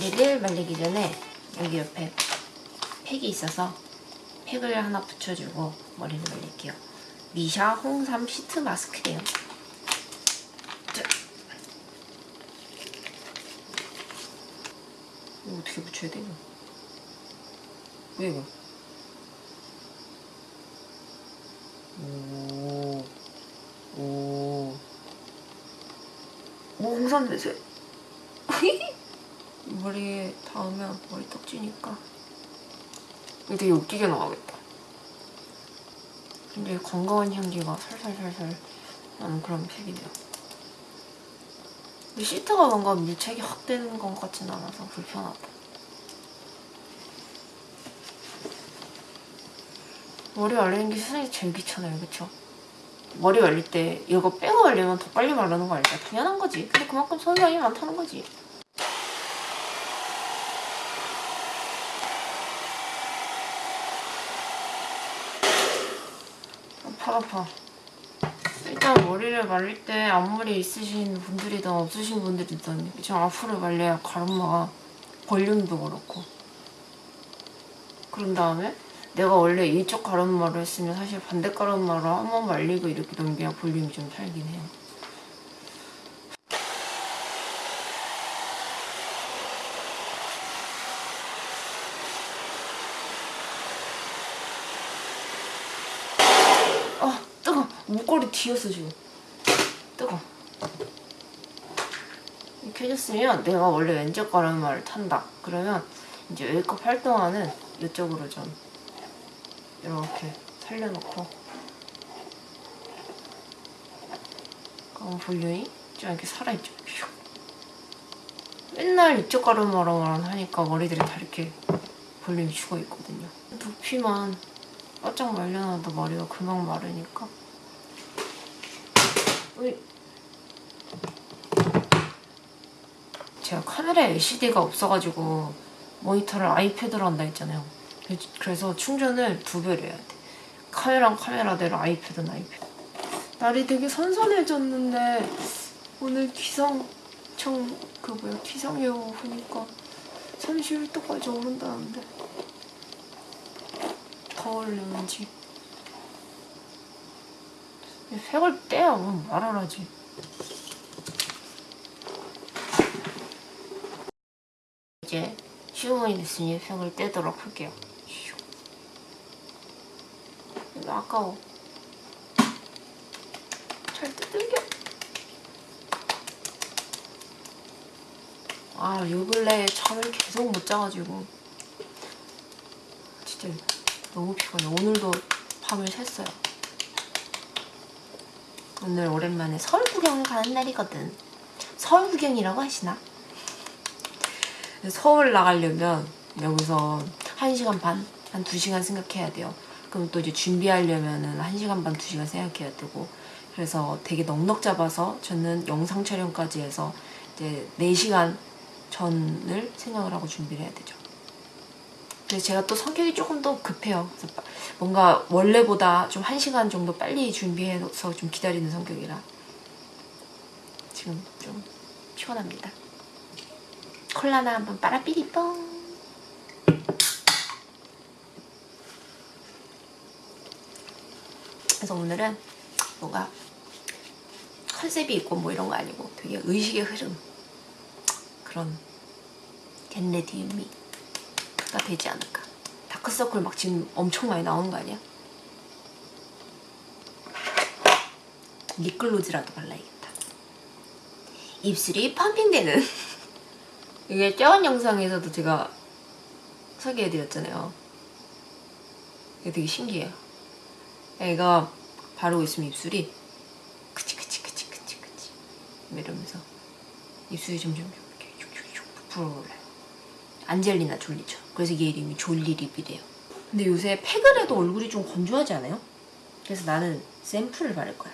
머리를 말리기 전에 여기 옆에 팩이 있어서 팩을 하나 붙여주고 머리를 말릴게요. 미샤 홍삼 시트 마스크예요. 자. 이거 어떻게 붙여야 돼? 왜 이거? 오, 오, 오 홍삼 냄새. 머리에 닿으면 머리 떡지니까 되게 웃기게 나가겠다. 근데 건강한 향기가 살살살살 나는 그런 팩이네요. 근데 시트가 뭔가 밀착이 확 되는 것 같진 않아서 불편하다. 머리 말리는 게 세상에 제일 귀찮아요, 그쵸? 머리 말릴 때 이거 빼고 말리면 더 빨리 마르는 거 알죠? 당연한 거지. 근데 그만큼 손상이 많다는 거지. 아파. 일단 머리를 말릴 때 앞머리 있으신 분들이든 없으신 분들이든 좀 앞으로 말려야 가르마가 볼륨도 그렇고 그런 다음에 내가 원래 이쪽 가르마를 했으면 사실 반대 가르마로 한번 말리고 이렇게 넘겨야 볼륨이 좀 살긴 해요. 아 뜨거 목걸이 뒤었어 지금 뜨거. 이렇게 해줬으면 내가 원래 왼쪽 가르마를 탄다. 그러면 이제 메이크업 할 동안은 이쪽으로 좀 이렇게 살려놓고. 그럼 볼륨이 좀 이렇게 살아있죠. 슉. 맨날 이쪽 가르마로만 하니까 머리들이 다 이렇게 볼륨이 죽어있거든요. 두피만 바짝 말려놔도 머리가 금방 마르니까 제가 카메라에 LCD가 없어가지고 모니터를 아이패드로 한다 했잖아요. 그래서 충전을 두 배로 해야 돼. 카메라는 카메라대로 아이패드는 아이패드. 날이 되게 선선해졌는데 오늘 기상청 그 뭐야 기상 예보 보니까. 31도까지 오른다는데. 더울려는지 색을 떼야 하지. 이제 15분이 됐으니 색을 떼도록 할게요. 슉. 이거 아까워. 잘 뜯을게. 아요 근래에 잠을 계속 못 자가지고. 진짜 너무 피곤해. 오늘도 밤을 샜어요 오늘 오랜만에 서울 구경을 가는 날이거든 서울 구경이라고 하시나? 서울 나가려면 여기서 1시간 반? 한 2시간 생각해야 돼요 그럼 또 이제 준비하려면 1시간 반, 2시간 생각해야 되고 그래서 되게 넉넉 잡아서 저는 영상 촬영까지 해서 이제 4시간 전을 생각을 하고 준비를 해야 되죠 그래서 제가 또 성격이 조금 더 급해요. 뭔가 원래보다 좀 1시간 정도 빨리 준비해서 좀 기다리는 성격이라 지금 좀 피곤합니다. 콜라나 한번 빨아삐리뽕 그래서 오늘은 뭔가 컨셉이 있고 뭐 이런 거 아니고 되게 의식의 흐름 그런 겟레디미 가 되지 않을까. 다크서클 막 지금 엄청 많이 나오는 거 아니야? 립글로즈라도 발라야겠다. 입술이 펌핑되는. 이게 저번 영상에서도 제가 소개해드렸잖아요. 이게 되게 신기해요. 얘가 바르고 있으면 입술이 그치 그치 그치 그치 그치. 이러면서 입술이 점점 이렇게 슉슉슉 부풀어 올라요. 안젤리나 졸리죠. 그래서 얘 이름이 졸리립이래요. 근데 요새 팩을 해도 얼굴이 좀 건조하지 않아요? 그래서 나는 샘플을 바를 거야.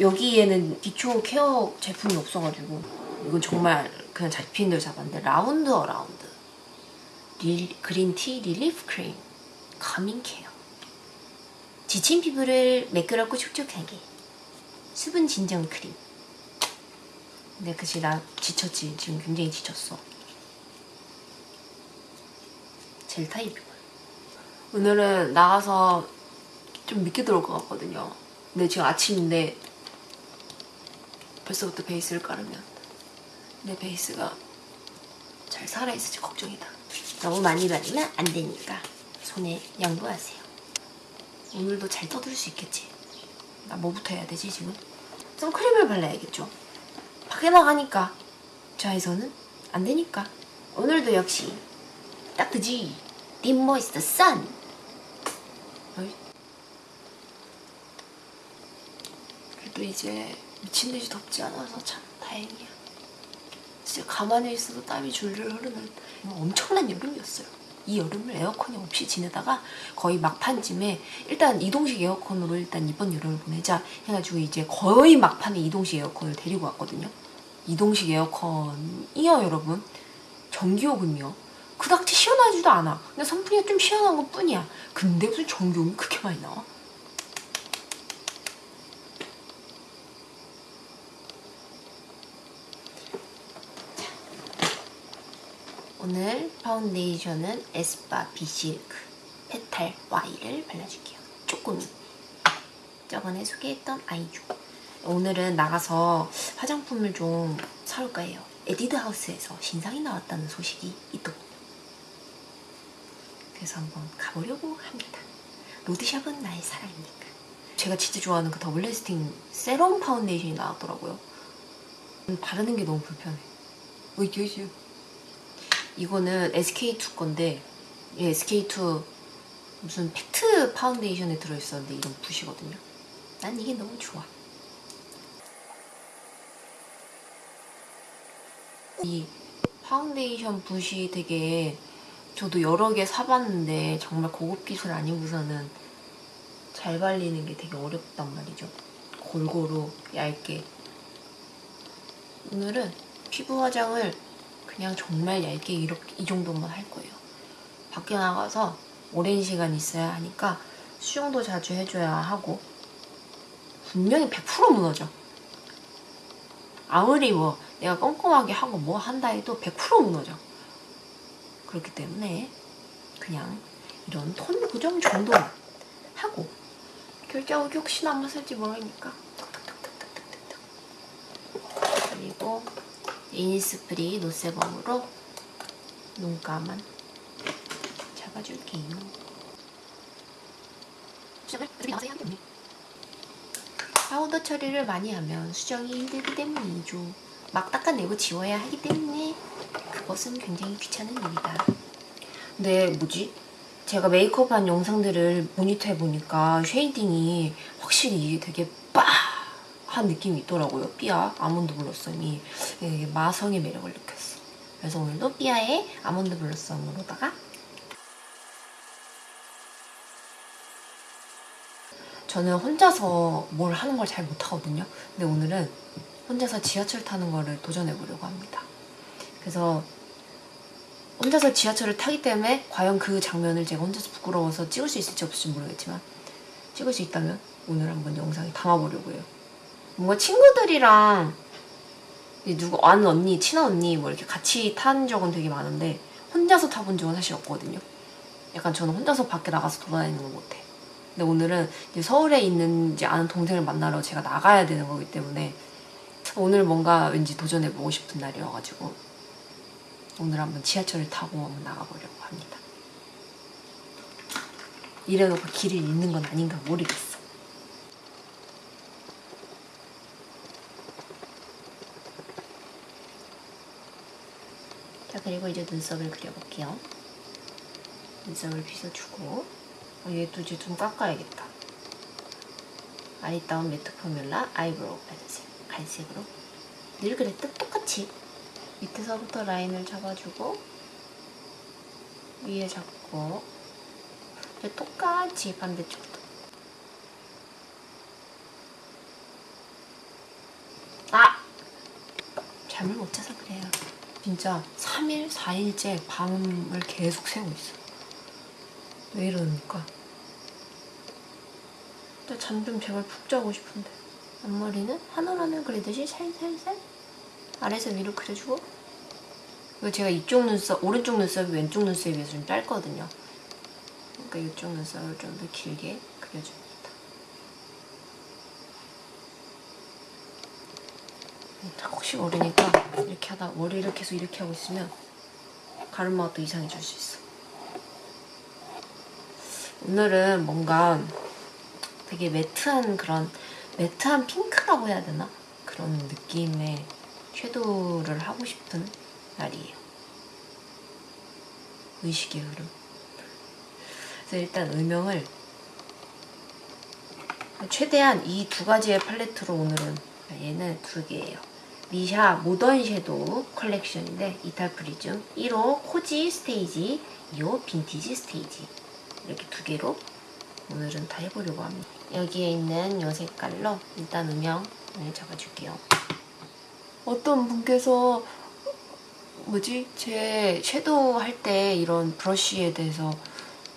여기에는 기초 케어 제품이 없어가지고 이건 정말 그냥 잡힌 대로 잡았는데 라운드 어라운드. 릴, green tea relief 크림. 가밍 케어 지친 피부를 매끄럽고 촉촉하게. 수분 진정 크림. 근데 그치 나 지쳤지. 지금 굉장히 지쳤어 젤 타입이고요. 오늘은 나가서 좀 늦게 들어올 것 같거든요. 근데 지금 아침인데 벌써부터 베이스를 깔으면 내 베이스가 잘 살아있을지 걱정이다. 너무 많이 바르면 안 되니까 손에 양보하세요. 오늘도 잘 떠들 수 있겠지. 나 뭐부터 해야 되지 지금? 선크림을 발라야겠죠. 밖에 나가니까 자에서는 안 되니까 오늘도 역시 딱 그지. 딥 모이스트 선? 그래도 이제 미친 듯이 덥지 않아서 참 다행이야. 진짜 가만히 있어도 땀이 줄줄 흐르는 엄청난 여름이었어요. 이 여름을 에어컨이 없이 지내다가 거의 막판쯤에 일단 이동식 에어컨으로 일단 이번 여름을 보내자 해가지고 이제 거의 막판에 이동식 에어컨을 데리고 왔거든요. 이동식 에어컨이요 여러분? 전기요금이요 그닥지 시원하지도 않아 그냥 선풍기가 좀 시원한 것 뿐이야 근데 무슨 전기요금이 그렇게 많이 나와? 오늘 파운데이션은 에스쁘아 be silk petal Y를 발라줄게요 조금 저번에 소개했던 아이주 오늘은 나가서 화장품을 좀 사올까 해요. 에뛰드 하우스에서 신상이 나왔다는 소식이 있더군요. 그래서 한번 가보려고 합니다. 로드샵은 나의 사랑이니까. 제가 진짜 좋아하는 그 double lasting 세럼 파운데이션이 나왔더라고요. 바르는 게 너무 불편해. 어이씨. 이거는 SK2 건데 이 SK2 무슨 팩트 파운데이션에 들어있었는데 이런 붓이거든요. 난 이게 너무 좋아. 이 파운데이션 붓이 되게 저도 여러 개 사봤는데 정말 고급 기술 아니고서는 잘 발리는 게 되게 어렵단 말이죠. 골고루 얇게. 오늘은 피부 화장을 그냥 정말 얇게 이렇게 이 정도만 할 거예요. 밖에 나가서 오랜 시간 있어야 하니까 수영도 자주 해줘야 하고 분명히 100% 무너져. 아무리 뭐 내가 꼼꼼하게 하고 뭐 한다 해도 100% 무너져. 그렇기 때문에 그냥 이런 톤 고정 정도 하고 결제하고 혹시나 한번 쓸지 모르니까 그리고 이니스프리 no sebum으로 눈가만 잡아줄게요. 파우더 처리를 많이 하면 수정이 힘들기 때문이죠. 막 닦아내고 지워야 하기 때문에 그것은 굉장히 귀찮은 일이다. 근데 뭐지? 제가 메이크업한 영상들을 모니터해 보니까 shading이 확실히 되게 빠한 느낌이 있더라고요. 삐아 almond blossom이 마성의 매력을 느꼈어. 그래서 오늘도 삐아의 almond blossom으로다가 저는 혼자서 뭘 하는 걸 잘 못하거든요. 근데 오늘은 혼자서 지하철 타는 거를 도전해 보려고 합니다. 그래서 혼자서 지하철을 타기 때문에 과연 그 장면을 제가 혼자서 부끄러워서 찍을 수 있을지 없을지 모르겠지만 찍을 수 있다면 오늘 한번 영상에 담아보려고 해요. 뭔가 친구들이랑 누구 아는 언니, 친한 언니 뭐 이렇게 같이 탄 적은 되게 많은데 혼자서 타본 적은 사실 없거든요. 약간 저는 혼자서 밖에 나가서 돌아다니는 걸 못해. 근데 오늘은 서울에 있는지 아는 동생을 만나러 제가 나가야 되는 거기 때문에 오늘 뭔가 왠지 도전해보고 싶은 날이어가지고 오늘 한번 지하철을 타고 한번 나가보려고 합니다. 이래놓고 길을 잃는 건 아닌가 모르겠어. 자 그리고 이제 눈썹을 그려볼게요. 눈썹을 빗어주고 어, 얘도 이제 좀 깎아야겠다. 아리따운 matte formula eyebrow 팔색 갈색으로? 늘 그랬듯 똑같이. 밑에서부터 라인을 잡아주고 위에 잡고 똑같이 반대쪽도. 아! 잠을 못 자서 그래요. 진짜 3일, 4일째 밤을 계속 새고 있어. 왜 이러니까? 잠좀 제발 푹 자고 싶은데 앞머리는 하늘하늘 그리듯이 살살살 아래에서 위로 그려주고 그리고 제가 이쪽 눈썹, 오른쪽 눈썹이 왼쪽 눈썹에 비해서 좀 짧거든요. 그러니까 이쪽 눈썹을 좀 더 길게 그려줍니다. 혹시 모르니까 이렇게 하다 머리를 계속 이렇게 하고 있으면 가르마가 또 이상해질 수 있어. 오늘은 뭔가 되게 매트한 그런 매트한 핑크라고 해야 되나? 그런 느낌의 섀도우를 하고 싶은 날이에요. 의식의 흐름. 그래서 일단 음영을 최대한 이 두 가지의 팔레트로 오늘은 얘는 두 개예요. 미샤 모던 섀도우 컬렉션인데 이탈 프리즘 1호 Cozy Stage 2호 Vintage Stage 이렇게 두 개로 오늘은 다 해보려고 합니다. 여기에 있는 이 색깔로 일단 음영을 잡아줄게요. 어떤 분께서 뭐지? 제 섀도우 할 때 이런 브러쉬에 대해서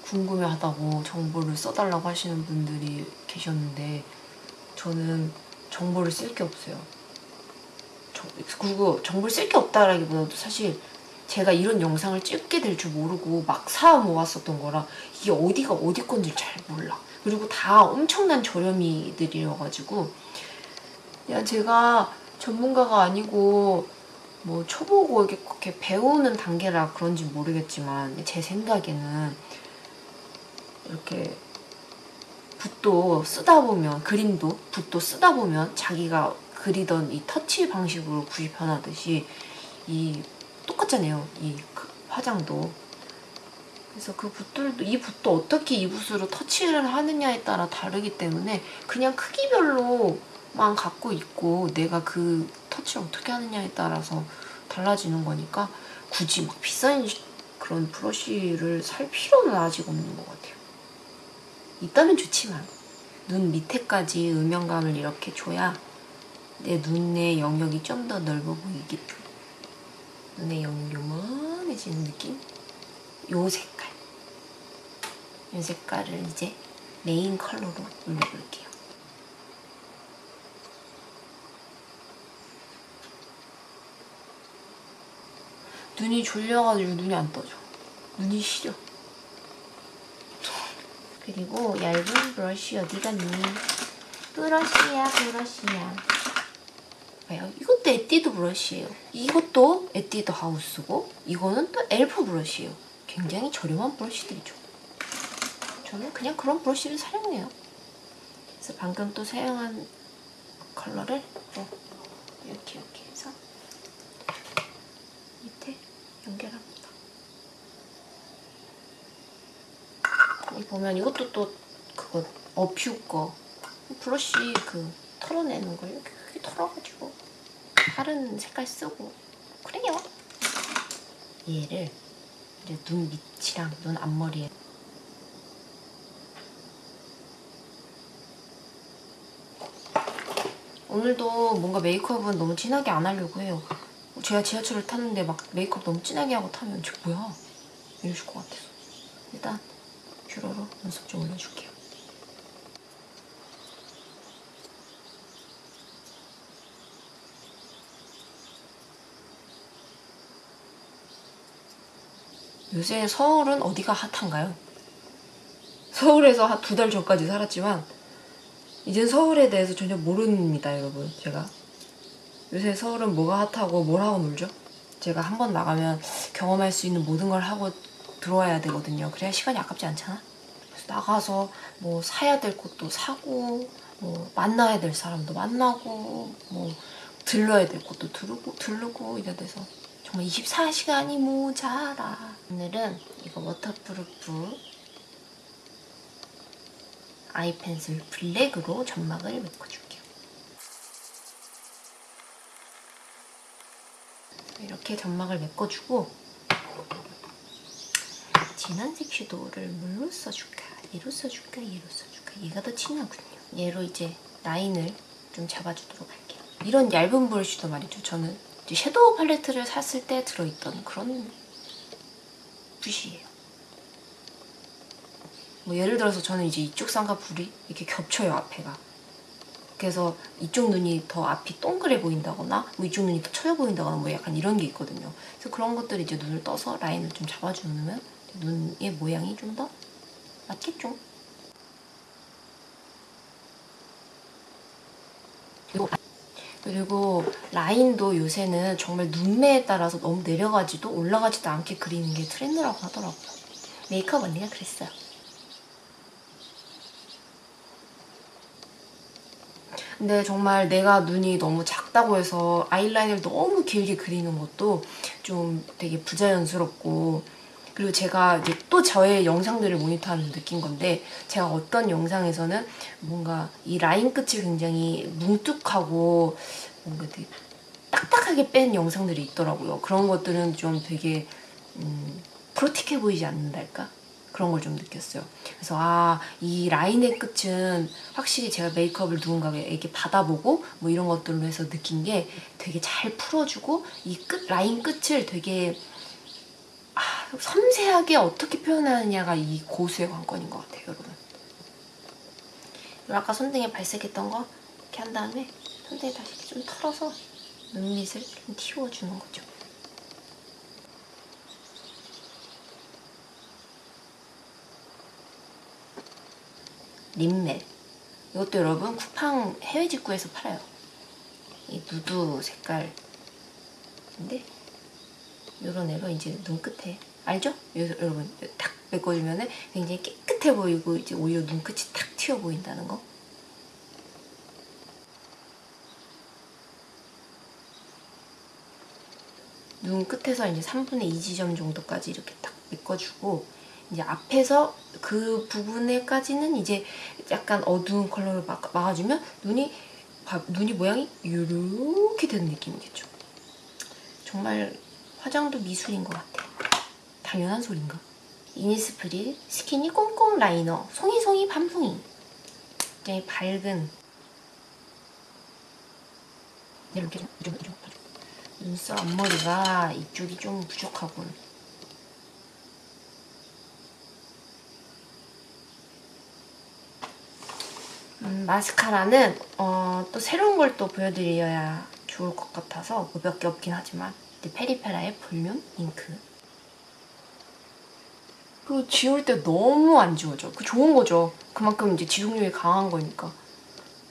궁금해하다고 정보를 써달라고 하시는 분들이 계셨는데 저는 정보를 쓸 게 없어요. 저- 그리고 정보를 쓸 게 없다라기보다도 사실 제가 이런 영상을 찍게 될 줄 모르고 막 사 모았었던 거라 이게 어디가 어디 건지 잘 몰라. 그리고 다 엄청난 저렴이들이어가지고. 그냥 제가 전문가가 아니고 뭐 초보고 이렇게, 배우는 단계라 그런지 모르겠지만 제 생각에는 이렇게 붓도 쓰다 보면 그림도 붓도 쓰다 보면 자기가 그리던 이 터치 방식으로 붓이 변하듯이 이 똑같잖아요. 이그 화장도 그래서 그 붓들도 이 붓도 어떻게 이 붓으로 터치를 하느냐에 따라 다르기 때문에 그냥 크기별로만 갖고 있고 내가 그 터치를 어떻게 하느냐에 따라서 달라지는 거니까 굳이 막 비싼 시- 그런 브러쉬를 살 필요는 아직 없는 것 같아요. 있다면 좋지만 눈 밑에까지 음영감을 이렇게 줘야 내 눈의 영역이 좀 더 넓어 보이게끔 눈의 영역이 요만해지는 느낌? 요 색깔 요 색깔을 이제 메인 컬러로 올려볼게요. 눈이 졸려가지고 눈이 안 떠져. 눈이 시려. 그리고 얇은 브러쉬 어디 갔니? 브러쉬야 브러쉬야. 봐요. 이것도 에뛰드 브러쉬예요. 이것도 에뛰드 하우스고 이거는 또 엘프 브러쉬예요. 굉장히 저렴한 브러쉬들이죠. 저는 그냥 그런 브러쉬를 사용해요. 그래서 방금 또 사용한 컬러를 또 이렇게 이렇게 해서 밑에 연결합니다. 여기 보면 이것도 또 그거 어퓨 거 브러쉬 그 털어내는 걸 이렇게 크게 털어가지고 다른 색깔 쓰고 그래요. 얘를 이제 눈 밑이랑 눈 앞머리에 오늘도 뭔가 메이크업은 너무 진하게 안 하려고 해요. 제가 지하철을 탔는데 막 메이크업 너무 진하게 하고 타면 저 뭐야 이러실 것 같아서 일단 뷰러로 눈썹 좀 올려줄게요. 요새 서울은 어디가 핫한가요? 서울에서 한 두 달 전까지 살았지만 이젠 서울에 대해서 전혀 모릅니다 여러분 제가. 요새 서울은 뭐가 핫하고 뭘 하고 놀죠? 제가 한 번 나가면 경험할 수 있는 모든 걸 하고 들어와야 되거든요. 그래야 시간이 아깝지 않잖아? 그래서 나가서 뭐 사야 될 것도 사고 뭐 만나야 될 사람도 만나고 뭐 들러야 될 것도 들르고 들르고 이래 돼서 정말 24시간이 모자라. 오늘은 이거 waterproof 아이 펜슬 블랙으로 점막을 메꿔줄게요. 이렇게 점막을 메꿔주고 진한 색 섀도우를 물로 써줄까? 얘로 써줄까? 얘로 써줄까? 얘가 더 진하군요. 얘로 이제 라인을 좀 잡아주도록 할게요. 이런 얇은 브러쉬도 말이죠. 저는 섀도우 팔레트를 샀을 때 들어있던 그런 붓이에요. 뭐 예를 들어서 저는 이제 이쪽 쌍과 불이 이렇게 겹쳐요 앞에가 그래서 이쪽 눈이 더 앞이 동그래 보인다거나 뭐 이쪽 눈이 더 처져 보인다거나 뭐 약간 이런 게 있거든요. 그래서 그런 것들 이제 눈을 떠서 라인을 좀 잡아주면 눈의 모양이 좀 더 맞겠죠? 그리고 그리고 라인도 요새는 정말 눈매에 따라서 너무 내려가지도 올라가지도 않게 그리는 게 트렌드라고 하더라고요. 메이크업 언니가 그랬어요. 근데 정말 내가 눈이 너무 작다고 해서 아이라인을 너무 길게 그리는 것도 좀 되게 부자연스럽고 그리고 제가 이제 또 저의 영상들을 모니터하면서 느낀 건데 제가 어떤 영상에서는 뭔가 이 라인 끝이 굉장히 뭉툭하고 뭔가 되게 딱딱하게 뺀 영상들이 있더라고요. 그런 것들은 좀 되게 음, 프로틱해 보이지 않는달까? 그런 걸 좀 느꼈어요. 그래서 아, 이 라인의 끝은 확실히 제가 메이크업을 누군가에게 받아보고 뭐 이런 것들로 해서 느낀 게 되게 잘 풀어주고 이 끝, 라인 끝을 되게 아, 섬세하게 어떻게 표현하느냐가 이 고수의 관건인 것 같아요, 여러분. 아까 손등에 발색했던 거 이렇게 한 다음에 손등에 다시 좀 털어서 눈밑을 좀 틔워주는 거죠. 립멜. 이것도 여러분 쿠팡 해외 직구에서 팔아요. 이 누드 색깔인데 이런 애로 이제 눈끝에 알죠? 여러분 탁 메꿔주면 굉장히 깨끗해 보이고 이제 오히려 눈끝이 탁 튀어 보인다는 거. 눈 끝에서 이제 3분의 2 지점 정도까지 이렇게 딱 메꿔주고 이제 앞에서 그 부분에까지는 이제 약간 어두운 컬러를 막, 막아주면 눈이 눈이 모양이 이렇게 되는 느낌이겠죠. 정말 화장도 미술인 것 같아. 당연한 소린가? 이니스프리 스키니 꼼꼼 라이너 송이송이 밤송이 굉장히 밝은 이렇게 좀, 좀, 좀, 눈썹 앞머리가 이쪽이 좀 부족하군. 음, 마스카라는 어, 또 새로운 걸 또 보여드려야 좋을 것 같아서 뭐 몇 개 없긴 하지만 페리페라의 볼륨 잉크. 그 지울 때 너무 안 지워져. 그 좋은 거죠. 그만큼 이제 지속력이 강한 거니까.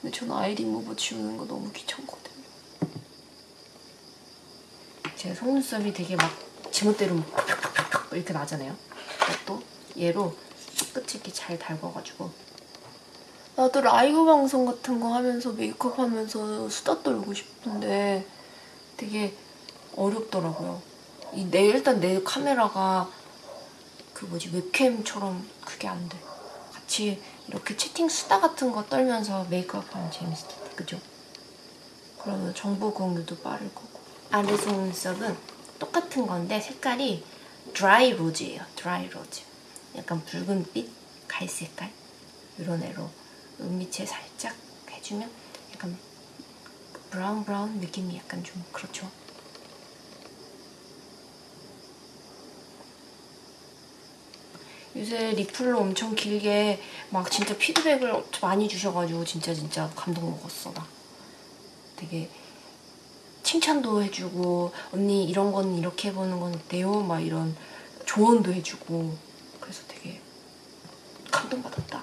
근데 저는 아이 리무버 지우는 거 너무 귀찮거든요. 제 속눈썹이 되게 막 지멋대로 이렇게 나잖아요. 또 얘로 끝이 이렇게 잘 달궈가지고 나도 라이브 방송 같은 거 하면서 메이크업 하면서 수다 떨고 싶은데 되게 어렵더라고요. 이내 일단 내 카메라가 그 뭐지 웹캠처럼 그게 안 돼. 같이 이렇게 채팅 수다 같은 거 떨면서 메이크업 하면 재밌을 텐데 그죠? 그러면 정보 공유도 빠를 거고 아래 속눈썹은 똑같은 건데 색깔이 dry rose예요. dry rose. 약간 붉은빛, 갈색깔 이런 애로 눈 밑에 살짝 해주면 약간 브라운 브라운 느낌이 약간 좀 그렇죠. 요새 리플로 엄청 길게 막 진짜 피드백을 많이 주셔가지고 진짜 진짜 감동 먹었어 나. 되게 칭찬도 해주고 언니 이런 건 이렇게 해보는 건 어때요? 막 이런 조언도 해주고 그래서 되게 감동받았다.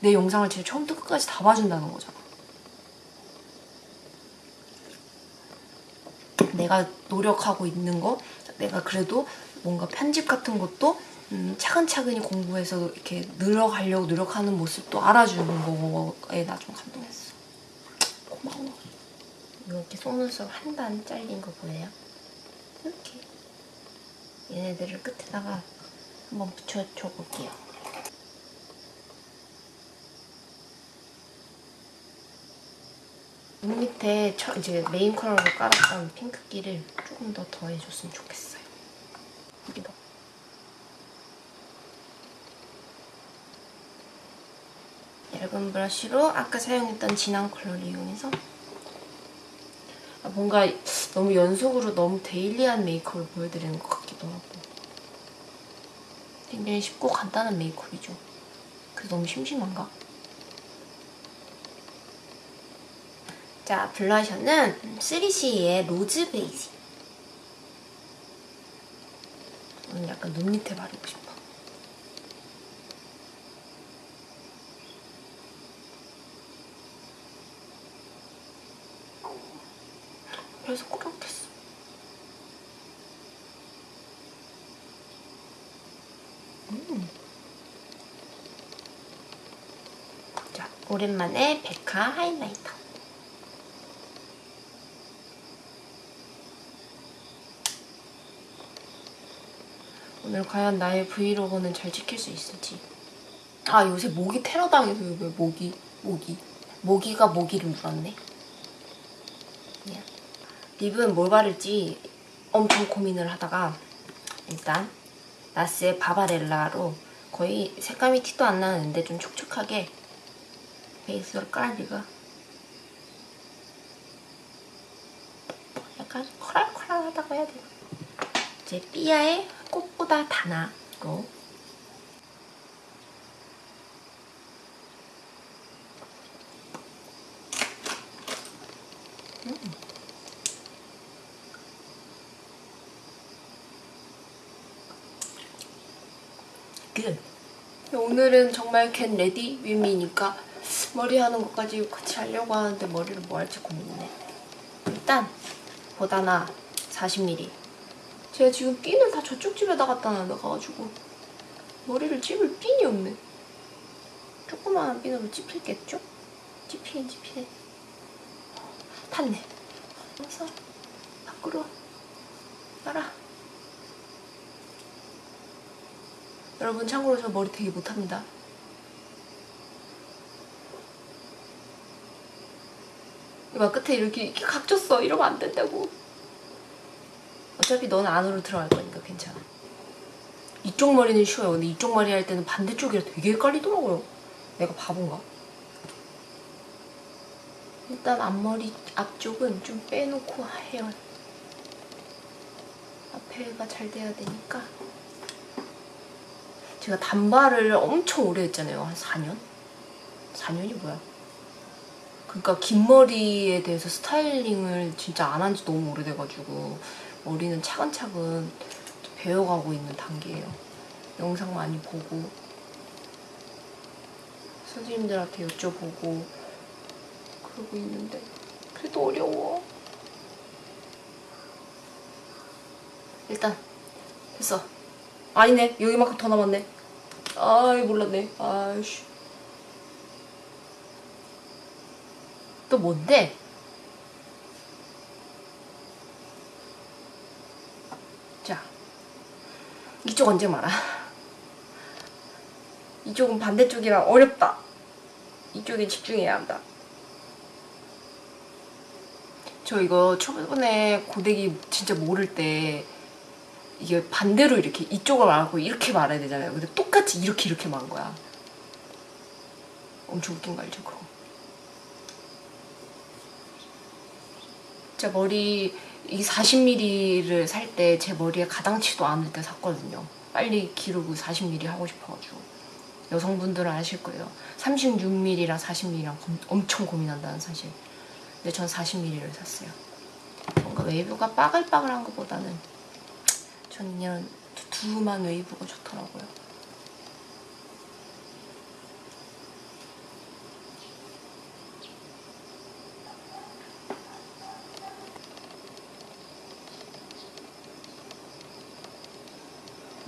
내 영상을 진짜 처음부터 끝까지 다 봐준다는 거잖아. 내가 노력하고 있는 거, 내가 그래도 뭔가 편집 같은 것도 음, 차근차근히 공부해서 이렇게 늘어가려고 노력하는 모습도 알아주는 거에 나 좀 감동했어. 고마워. 이렇게 속눈썹 한 단 잘린 거 보여요? 이렇게. 얘네들을 끝에다가 한번 붙여줘 볼게요. 눈 밑에 처, 이제 메인 컬러로 깔았던 핑크기를 조금 더 더해줬으면 좋겠어요. 여기 더. 얇은 브러쉬로 아까 사용했던 진한 컬러를 이용해서 아, 뭔가 너무 연속으로 너무 daily한 메이크업을 보여드리는 것 같기도 하고 굉장히 쉽고 간단한 메이크업이죠. 그래서 너무 심심한가? 자, 블러셔는 3CE의 로즈 베이지. 오늘 약간 눈 밑에 바르고 싶어. 그래서 꾸렁댔어. 음. 자, 오랜만에 백화 하이라이터. 오늘 과연 나의 브이로그는 잘 찍힐 수 있을지. 아, 요새 모기 테러 당해서 왜 모기, 모기. 모기가 모기를 물었네. 립은 뭘 바를지 엄청 고민을 하다가 일단 나스의 바바렐라로 거의 색감이 티도 안 나는데 좀 촉촉하게 베이스로 깔리가 약간 코랄코랄하다고 해야 되나? 이제 삐아의 꽃보다 다나로 끝. 오늘은 정말 get ready with me니까 머리 하는 것까지 같이 하려고 하는데 머리를 뭐 할지 고민이네. 일단 보다나 40mm. 제가 지금 핀을 다 저쪽 집에다 갖다 놔가지고 머리를 찝을 핀이 없네. 조그마한 핀으로 찝힐겠죠? 찝히긴 찝히네. 탔네. 어서 밖으로 나라. 여러분 참고로 저 머리 되게 못합니다. 이봐 끝에 이렇게, 이렇게 각졌어. 이러면 안 된다고. 어차피 넌 안으로 들어갈 거니까 괜찮아. 이쪽 머리는 쉬워요. 근데 이쪽 머리 할 때는 반대쪽이라 되게 헷갈리더라고요. 내가 바본가? 일단 앞머리 앞쪽은 좀 빼놓고 해요. 앞에가 잘 돼야 되니까. 제가 단발을 엄청 오래 했잖아요. 한 4년? 4년이 뭐야? 그러니까 긴 머리에 대해서 스타일링을 진짜 안 한 지 너무 오래돼가지고 머리는 차근차근 배워가고 있는 단계예요. 영상 많이 보고 선생님들한테 여쭤보고 그러고 있는데 그래도 어려워. 일단 됐어. 아니네 여기만큼 더 남았네. 아이 몰랐네. 아이씨. 또 뭔데? 자, 이쪽 언제 말아? 이쪽은 반대쪽이라 어렵다. 이쪽에 집중해야 한다. 저 이거 초반에 고데기 진짜 모를 때 이게 반대로 이렇게 이쪽을 말하고 이렇게 말해야 되잖아요. 근데 똑같이 이렇게 이렇게 말한 거야. 엄청 웃긴 거 알죠? 그거. 제 머리 이 40mm를 살 때 제 머리에 가당치도 않을 때 샀거든요. 빨리 기르고 40mm 하고 싶어가지고 여성분들은 아실 거예요. 36mm랑 40mm랑 엄청 고민한다는 사실. 근데 전 40mm를 샀어요. 뭔가 웨이브가 빠글빠글한 것보다는 전 이런 두툼한 웨이브가 좋더라고요.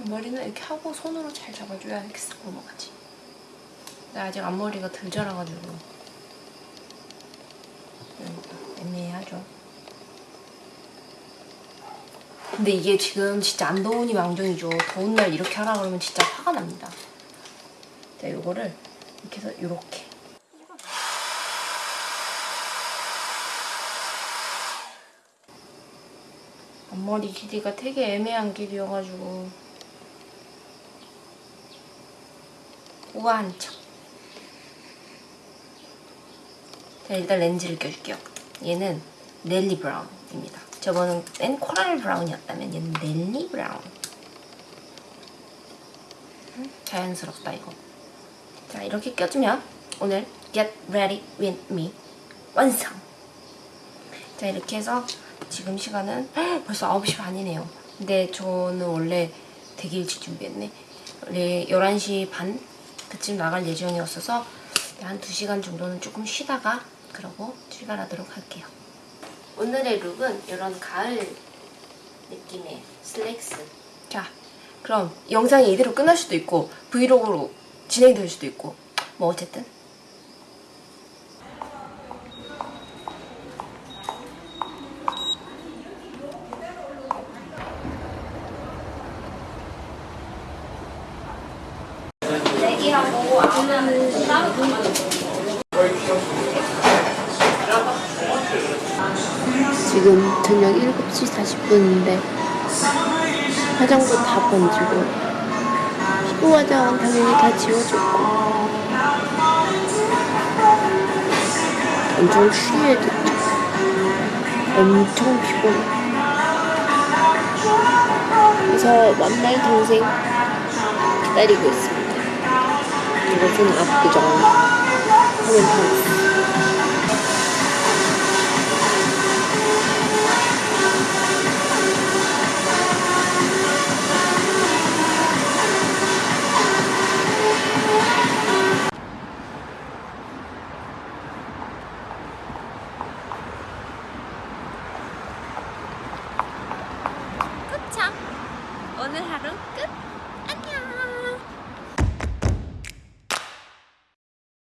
머리는 이렇게 하고 손으로 잘 잡아줘야 이렇게 싹 넘어가지. 근데 아직 앞머리가 덜 자라가지고 음, 애매하죠. 근데 이게 지금 진짜 안 더우니 망정이죠. 더운 날 이렇게 하라 그러면 진짜 화가 납니다. 자, 요거를 이렇게 해서 요렇게. 앞머리 길이가 되게 애매한 길이여가지고 우아한 척. 자, 일단 렌즈를 껴줄게요. 얘는 넬리 브라운입니다. 저번엔 코랄 브라운이었다면 얘는 넬리 브라운. 음, 자연스럽다 이거. 자 이렇게 껴주면 오늘 Get Ready With Me 완성! 자 이렇게 해서 지금 시간은 벌써 9시 반이네요. 근데 저는 원래 되게 일찍 준비했네. 원래 11시 반 그쯤 나갈 예정이었어서 한 2시간 정도는 조금 쉬다가 그러고 출발하도록 할게요. 오늘의 룩은 이런 가을 느낌의 슬랙스. 자, 그럼 영상이 이대로 끝날 수도 있고 브이로그로 진행될 수도 있고 뭐 어쨌든 지금 저녁 7시 40분인데 화장도 다 번지고 피부 화장은 당연히 다 지워졌고. 엄청 취해졌죠 엄청 피곤해. 그래서 만날 동생 기다리고 있습니다. 이것은 압구정. 하면 도착!